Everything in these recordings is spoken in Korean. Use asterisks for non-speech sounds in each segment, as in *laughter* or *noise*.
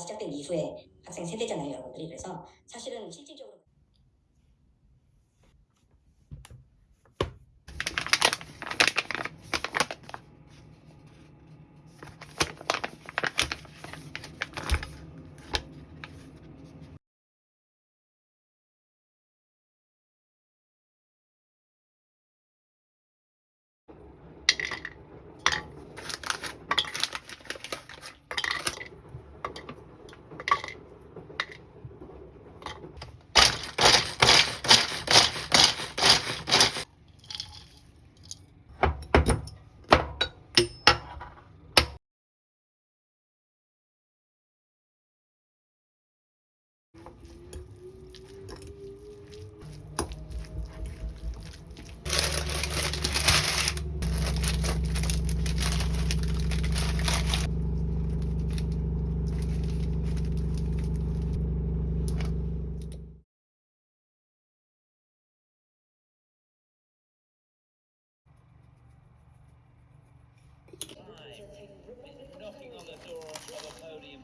시작된 이후에 학생 세대잖아요, 여러분들이. 그래서 사실은 실질적으로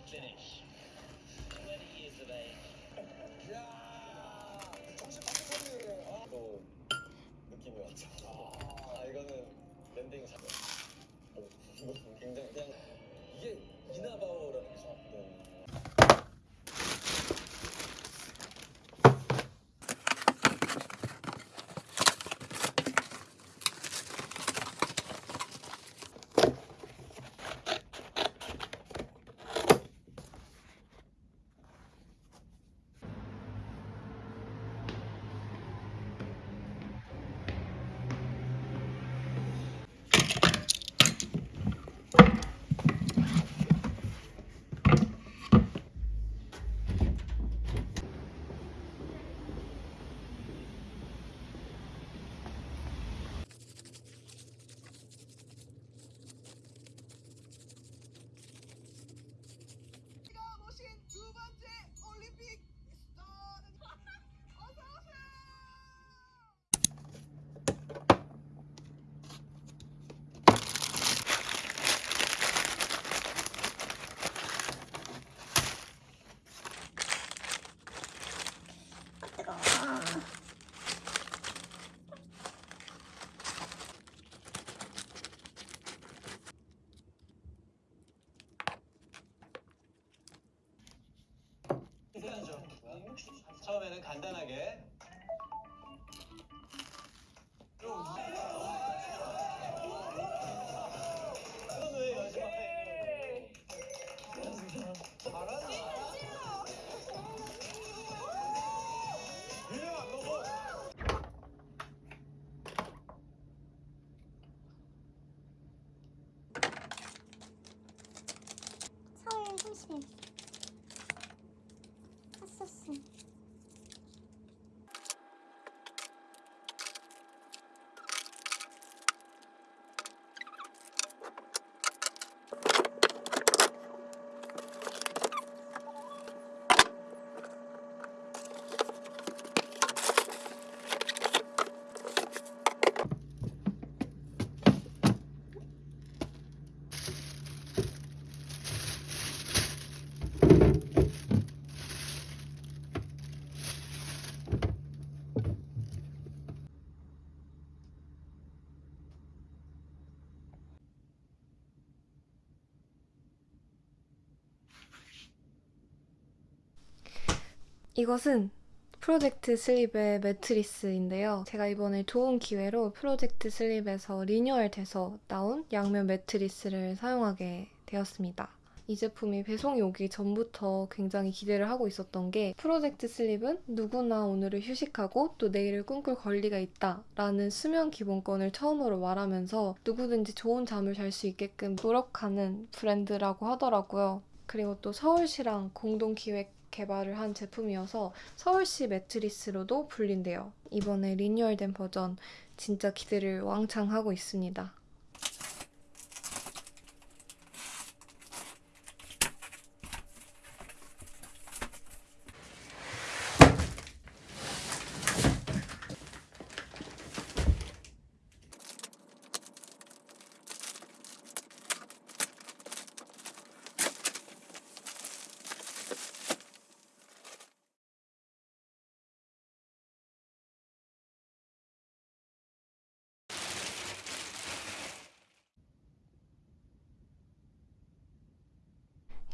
finish. 20 years of age. 또 느낌이 왔죠. 아 이거는 랜딩 잘. 어, 굉장히 그냥 이게 이나바오라는 게 네. 처음에는 간단하게. 서울 소심 이것은 프로젝트 슬립의 매트리스인데요. 제가 이번에 좋은 기회로 프로젝트 슬립에서 리뉴얼 돼서 나온 양면 매트리스를 사용하게 되었습니다. 이 제품이 배송이 오기 전부터 굉장히 기대를 하고 있었던 게 프로젝트 슬립은 누구나 오늘을 휴식하고 또 내일을 꿈꿀 권리가 있다 라는 수면 기본권을 처음으로 말하면서 누구든지 좋은 잠을 잘 수 있게끔 노력하는 브랜드라고 하더라고요. 그리고 또 서울시랑 공동 기획 개발을 한 제품이어서 서울시 매트리스로도 불린대요. 이번에 리뉴얼된 버전 진짜 기대를 왕창 하고 있습니다.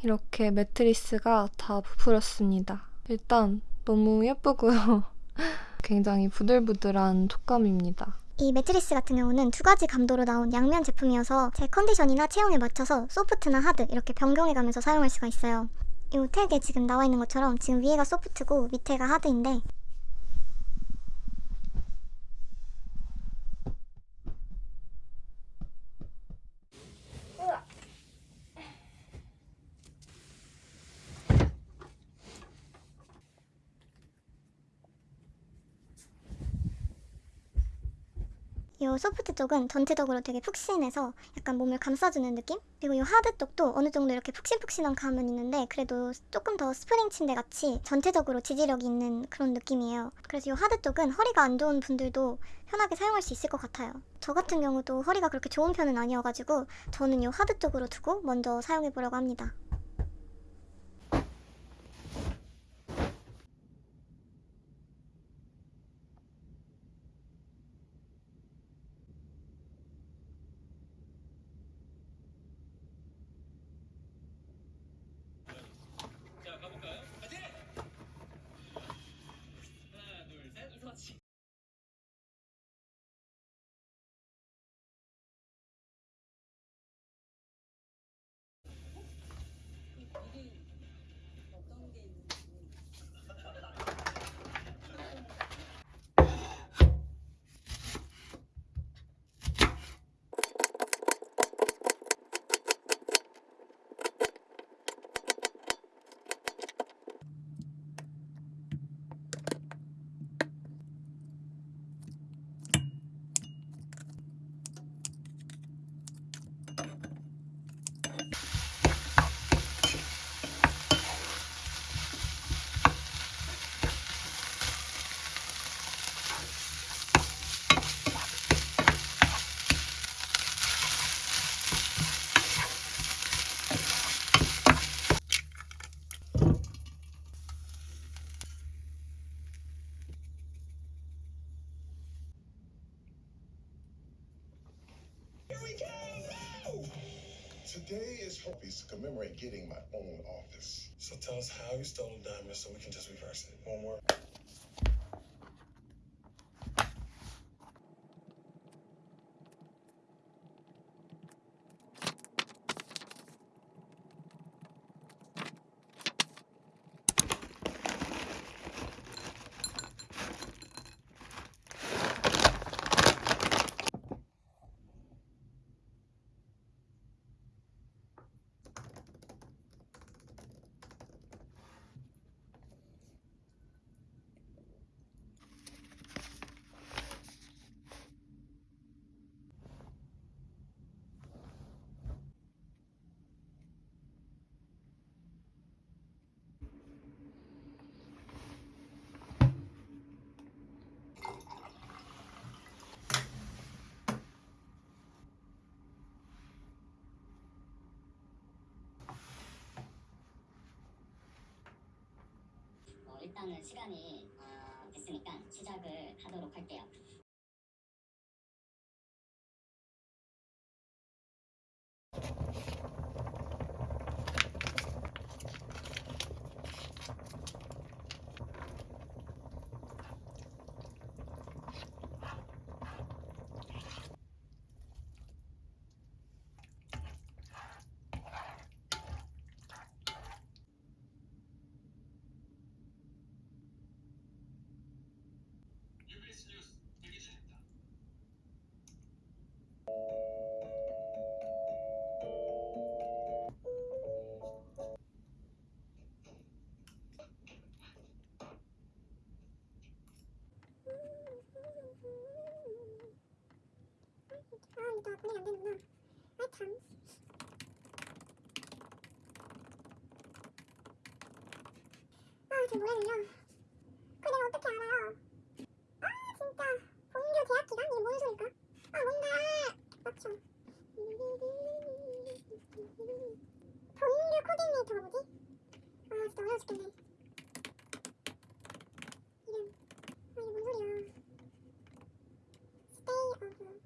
이렇게 매트리스가 다 부풀었습니다. 일단 너무 예쁘고요. *laughs* 굉장히 부들부들한 촉감입니다. 이 매트리스 같은 경우는 두 가지 감도로 나온 양면 제품이어서 제 컨디션이나 체형에 맞춰서 소프트나 하드 이렇게 변경해가면서 사용할 수가 있어요. 이 택에 지금 나와 있는 것처럼 지금 위에가 소프트고 밑에가 하드인데 이 소프트 쪽은 전체적으로 되게 푹신해서 약간 몸을 감싸주는 느낌? 그리고 이 하드 쪽도 어느 정도 이렇게 푹신푹신한 감은 있는데 그래도 조금 더 스프링 침대 같이 전체적으로 지지력이 있는 그런 느낌이에요. 그래서 이 하드 쪽은 허리가 안 좋은 분들도 편하게 사용할 수 있을 것 같아요. 저 같은 경우도 허리가 그렇게 좋은 편은 아니어가지고 저는 이 하드 쪽으로 두고 먼저 사용해보려고 합니다. So tell us how you stole the diamond so we can just reverse it. One more. 일단은 시간이 아, 됐으니까 시작을 하도록 할게요. 보내면 안 되는구나. 아, 참. 아, 저 뭐야, 그냥. 그거 내가 어떻게 알아요? 아, 진짜. 본교 대학 기간? 이게 뭔 소리일까? 아, 뭔가. 맞죠. 본교 코디네이터가 뭐지? 아, 진짜 어려워 죽겠네. 이름. 아, 이게 뭔 소리야. 스테이 오브.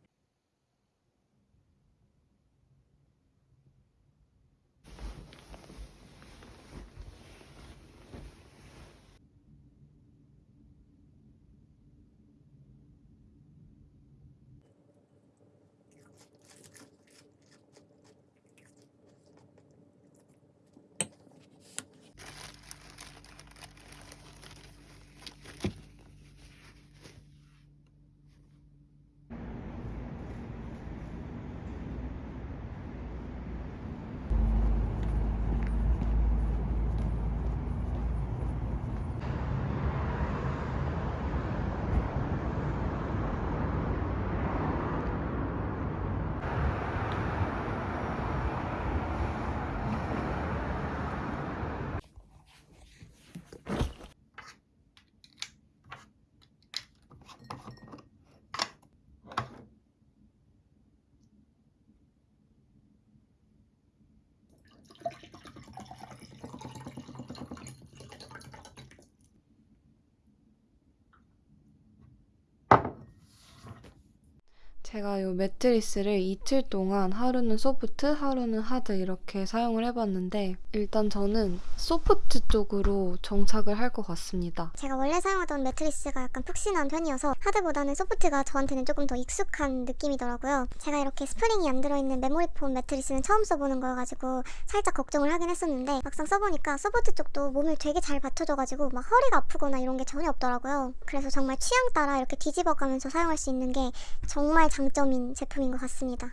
제가 이 매트리스를 이틀 동안 하루는 소프트, 하루는 하드 이렇게 사용을 해봤는데 일단 저는 소프트 쪽으로 정착을 할 것 같습니다. 제가 원래 사용하던 매트리스가 약간 푹신한 편이어서 하드보다는 소프트가 저한테는 조금 더 익숙한 느낌이더라고요. 제가 이렇게 스프링이 안 들어있는 메모리폼 매트리스는 처음 써보는 거여가지고 살짝 걱정을 하긴 했었는데 막상 써보니까 소프트 쪽도 몸을 되게 잘 받쳐줘가지고 막 허리가 아프거나 이런 게 전혀 없더라고요. 그래서 정말 취향 따라 이렇게 뒤집어가면서 사용할 수 있는 게 정말 장점인 제품인 것 같습니다.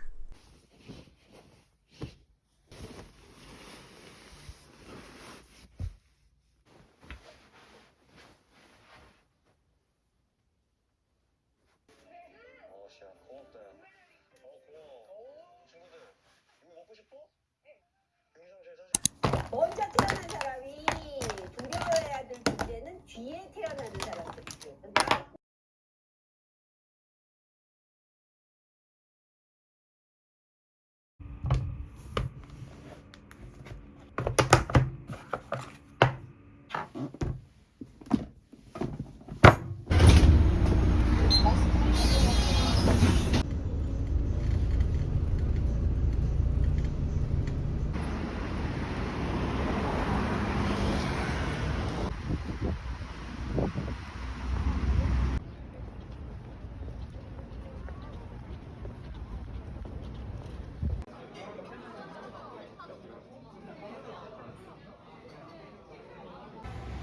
어, 씨야, 고맙다. 야. 어, 고마워. 친구들, 이거 먹고 싶어? 영상 잘 사진. 먼저 태어난 사람이 두려워해야 될 문제는 뒤에 태어나는 사람들이죠. 나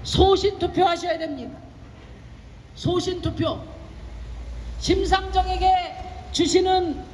소신 투표하셔야 됩니다. 소신 투표. 심상정에게 주시는